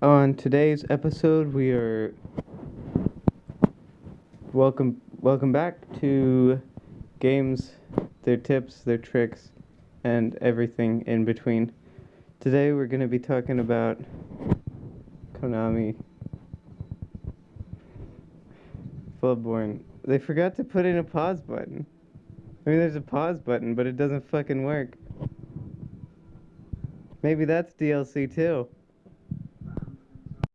On today's episode, we are welcome welcome back to games, their tips, their tricks, and everything in between. Today, we're going to be talking about Konami Bloodborne. They forgot to put in a pause button. I mean, there's a pause button, but it doesn't fucking work. Maybe that's DLC too.